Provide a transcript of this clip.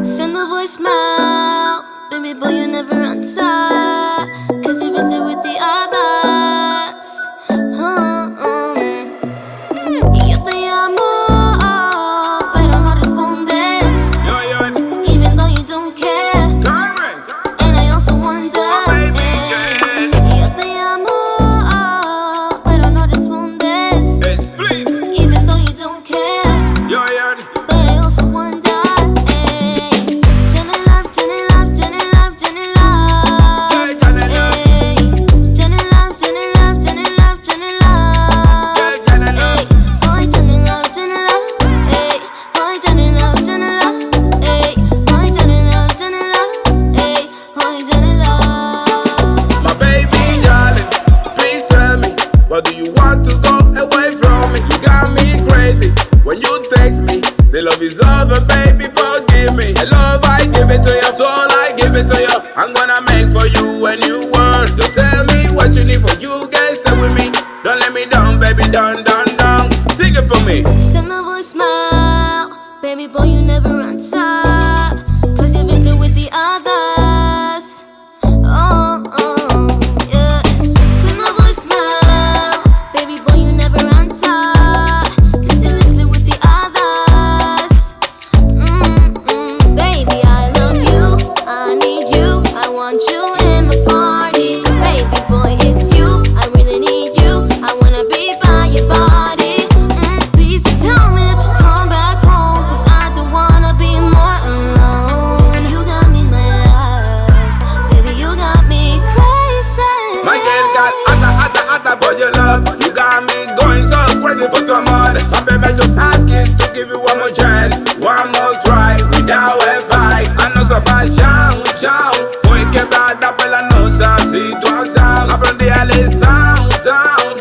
Send a voicemail, baby boy, you never answer. Give it to you, so I give it to you. I'm gonna make for you a new world. Don't tell me what you need for you, guys. Stay with me. Don't let me down, baby. Down, down, down. Sing it for me. Send a voice smile, baby boy. You never run tired. Cause you're busy with the eye. paixão Foi quebrada pela nossa situação Aprendi a lição, são